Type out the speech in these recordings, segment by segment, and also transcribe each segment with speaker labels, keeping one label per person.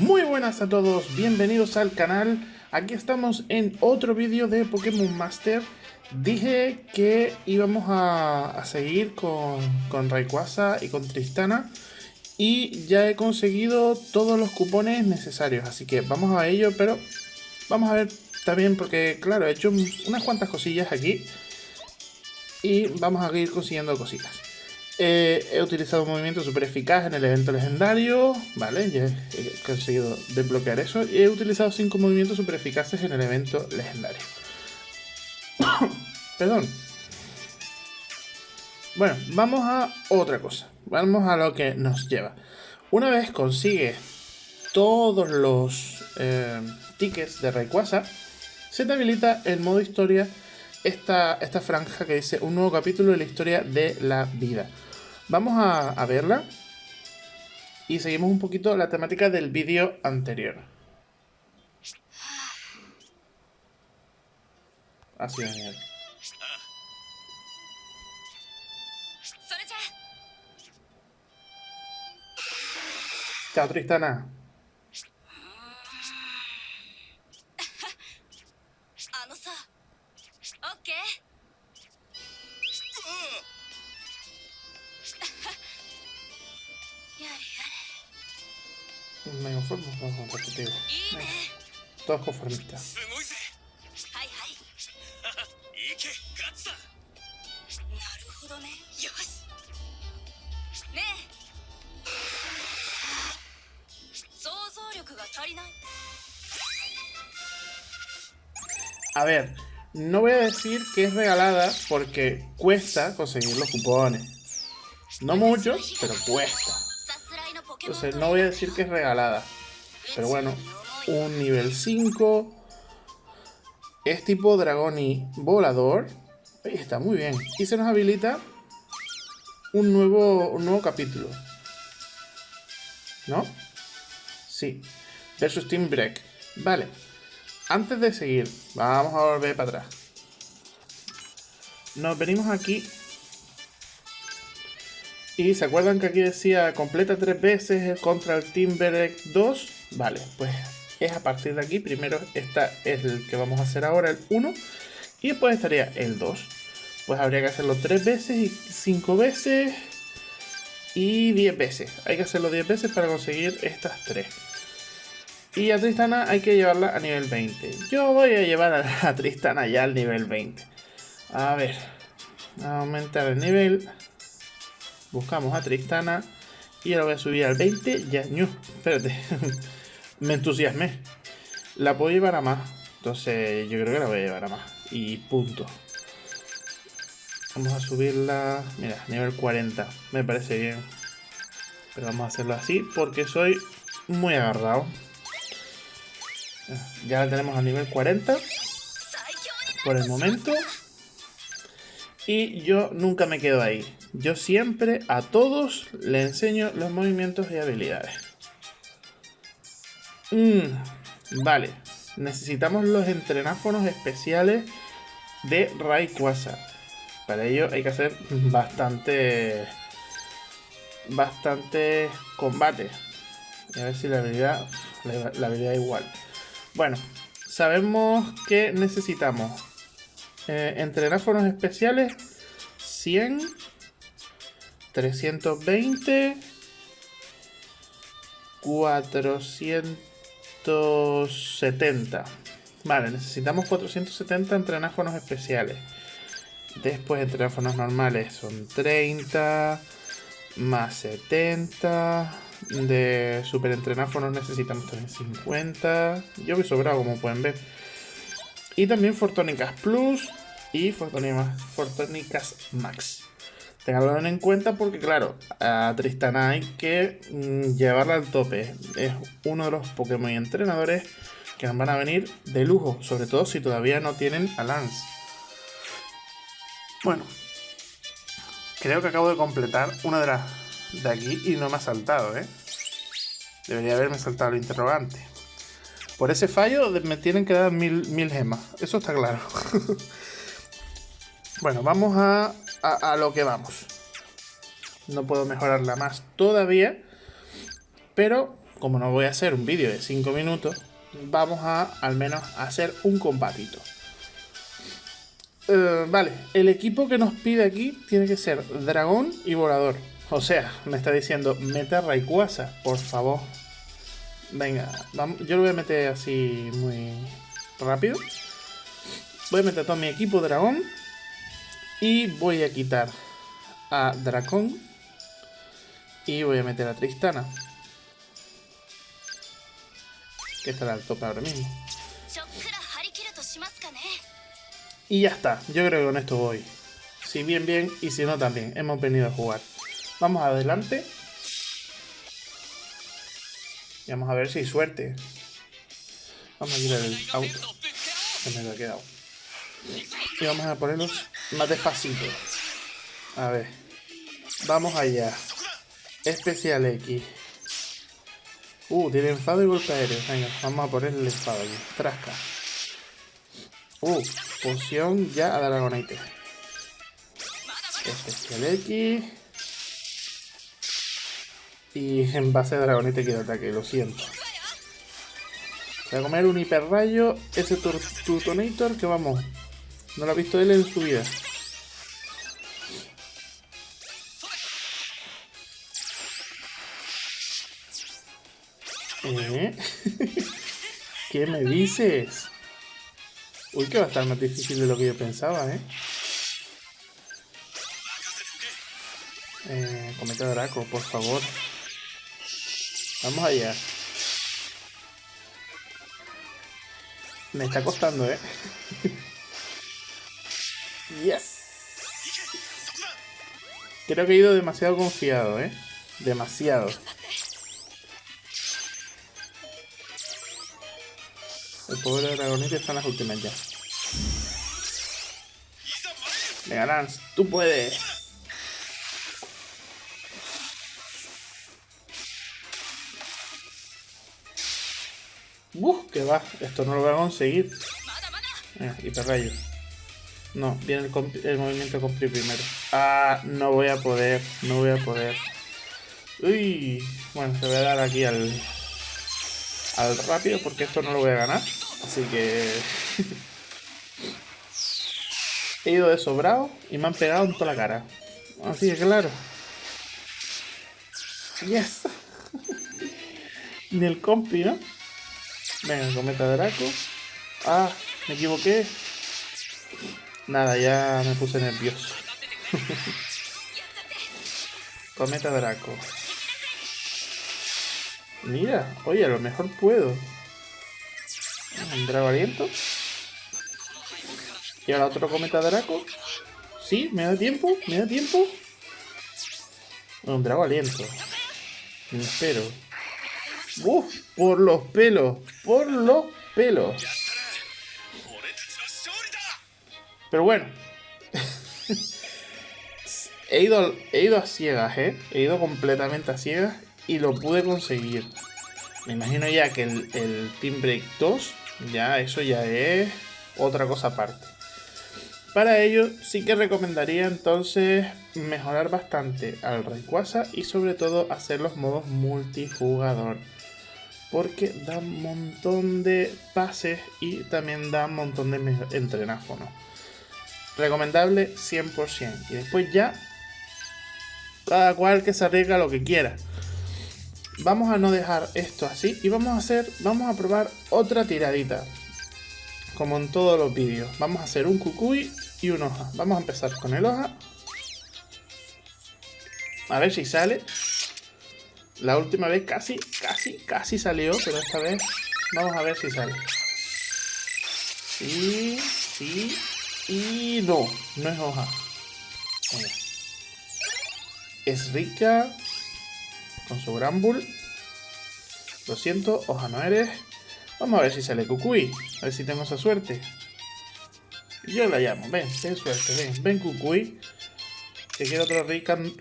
Speaker 1: Muy buenas a todos, bienvenidos al canal. Aquí estamos en otro vídeo de Pokémon Master. Dije que íbamos a, seguir con, con Rayquaza y con Tristana. Y ya he conseguido todos los cupones necesarios, así que vamos a ello, pero vamos a ver también porque, claro, he hecho unas cuantas cosillas aquí. Y vamos a ir consiguiendo cositas. Eh, he utilizado un movimiento super eficaz en el evento legendario, ¿vale? Ya he conseguido desbloquear eso. Y he utilizado 5 movimientos super eficaces en el evento legendario. Perdón. Bueno, vamos a otra cosa. Vamos a lo que nos lleva. Una vez consigue todos los eh, tickets de Rayquaza, se te habilita el modo historia esta, esta franja que dice un nuevo capítulo de la historia de la vida. Vamos a, verla y seguimos un poquito la temática del vídeo anterior. Así genial. Chao, Tristana. Me conformo con contigo. Todos conformistas. A ver, no voy a decir que es regalada porque cuesta conseguir los cupones. No mucho, pero cuesta. Entonces no voy a decir que es regalada. Pero bueno, un nivel 5. Es tipo dragón y volador. Está, muy bien. Y se nos habilita un nuevo, un nuevo capítulo. ¿No? Sí. Versus Team Break. Vale. Antes de seguir, vamos a volver para atrás. Nos venimos aquí se acuerdan que aquí decía completa tres veces contra el Timberlake 2. Vale, pues es a partir de aquí. Primero está el que vamos a hacer ahora, el 1. Y después estaría el 2. Pues habría que hacerlo tres veces y cinco veces y 10 veces. Hay que hacerlo 10 veces para conseguir estas tres. Y a Tristana hay que llevarla a nivel 20. Yo voy a llevar a, Tristana ya al nivel 20. A ver. Aumentar el nivel. Buscamos a Tristana. Y ahora voy a subir al 20. Ya, no, espérate. Me entusiasmé. La puedo llevar a más. Entonces yo creo que la voy a llevar a más. Y punto. Vamos a subirla. Mira, nivel 40. Me parece bien. Pero vamos a hacerlo así porque soy muy agarrado. Ya la tenemos a nivel 40. Por el momento. Y yo nunca me quedo ahí. Yo siempre a todos le enseño los movimientos y habilidades. Mm, vale. Necesitamos los entrenáfonos especiales de Rayquaza. Para ello hay que hacer bastante... Bastante combate. a ver si la habilidad... La, la habilidad igual. Bueno, sabemos que necesitamos eh, entrenáfonos especiales 100 320 470 Vale, necesitamos 470 entrenáfonos especiales. Después entrenáfonos normales son 30 más 70. De super entrenáfonos necesitamos también 50. Yo voy sobrado como pueden ver. Y también Fortónicas Plus y Fortónicas Max. Tenganlo en cuenta porque, claro, a Tristana hay que mm, llevarla al tope. Es uno de los Pokémon entrenadores que van a venir de lujo, sobre todo si todavía no tienen a Lance. Bueno, creo que acabo de completar una de las de aquí y no me ha saltado, ¿eh? Debería haberme saltado el interrogante. Por ese fallo me tienen que dar mil, mil gemas, eso está claro. bueno, vamos a a, lo que vamos. No puedo mejorarla más todavía. Pero como no voy a hacer un vídeo de 5 minutos, vamos a al menos hacer un combatito. Eh, vale, el equipo que nos pide aquí tiene que ser dragón y volador. O sea, me está diciendo, mete a Rayquaza, por favor. Venga, yo lo voy a meter así muy rápido. Voy a meter todo mi equipo dragón. Y voy a quitar a Dracón. Y voy a meter a Tristana. Que estará al tope ahora mismo. Y ya está. Yo creo que con esto voy. Si bien, bien. Y si no, también. Hemos venido a jugar. Vamos adelante. Y vamos a ver si hay suerte. Vamos a quitar el auto. Se me ha quedado. Y vamos a ponerlos más despacito. A ver. Vamos allá. Especial X. Uh, tiene enfado y golpe aéreo. Venga, vamos a ponerle el enfado aquí. Trasca. Uh, poción ya a Dragonite. Especial X. Y en base a Dragonite quiero ataque, lo siento. Voy a comer un hiperrayo. Ese Tutonator que vamos. No lo ha visto él en su vida. ¿Eh? ¿Qué me dices? Uy, que va a estar más difícil de lo que yo pensaba, ¿eh? Eh, cometa Draco, por favor. Vamos allá. Me está costando, ¿eh? yes. Creo que he ido demasiado confiado, ¿eh? Demasiado. El pobre Dragonite está en las últimas ya. Venga, Lance, tú puedes. Uf, que va. Esto no lo voy a conseguir. Eh, hiperrayo. No, viene el, movimiento compli primero. Ah, no voy a poder. No voy a poder. Uy. Bueno, se voy a dar aquí al... Al rápido porque esto no lo voy a ganar. Así que... He ido de sobrado y me han pegado en toda la cara. Así que claro. Yes. Ni el compi, ¿no? Venga, cometa Draco. Ah, me equivoqué. Nada, ya me puse nervioso. cometa Draco. Mira, oye, a lo mejor puedo. Un Drago Aliento. Y ahora otro cometa Draco. Sí, me da tiempo, me da tiempo. Un Drago Aliento. Me espero. Uf, por los pelos, por los pelos. Pero bueno. he, ido, he ido a ciegas, ¿eh? He ido completamente a ciegas y lo pude conseguir. Me imagino ya que el, el Team Break 2, ya eso ya es otra cosa aparte. Para ello sí que recomendaría entonces mejorar bastante al Rayquaza y sobre todo hacer los modos multijugador porque da un montón de pases y también da un montón de entrenáfonos. Recomendable 100%. Y después ya, cada cual que se arriesga lo que quiera. Vamos a no dejar esto así y vamos a hacer, vamos a probar otra tiradita. Como en todos los vídeos. Vamos a hacer un cucuy y un hoja. Vamos a empezar con el hoja. A ver si sale. La última vez casi, casi, casi salió, pero esta vez vamos a ver si sale. Sí, sí, y no, no es hoja. Es rica, con su gran. Lo siento, hoja no eres. Vamos a ver si sale Cucuy, a ver si tengo esa suerte. Yo la llamo, ven, ten suerte, ven, ven Cucuy. Que quiero otro Rican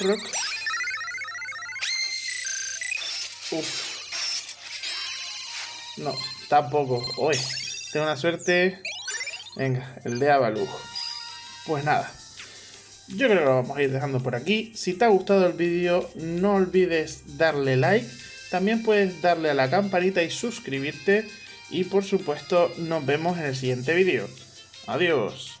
Speaker 1: Rock. Uf. No, tampoco. Uy, tengo una suerte. Venga, el de Avalug. Pues nada. Yo creo que lo vamos a ir dejando por aquí. Si te ha gustado el vídeo, no olvides darle like. También puedes darle a la campanita y suscribirte. Y por supuesto nos vemos en el siguiente vídeo. Adiós.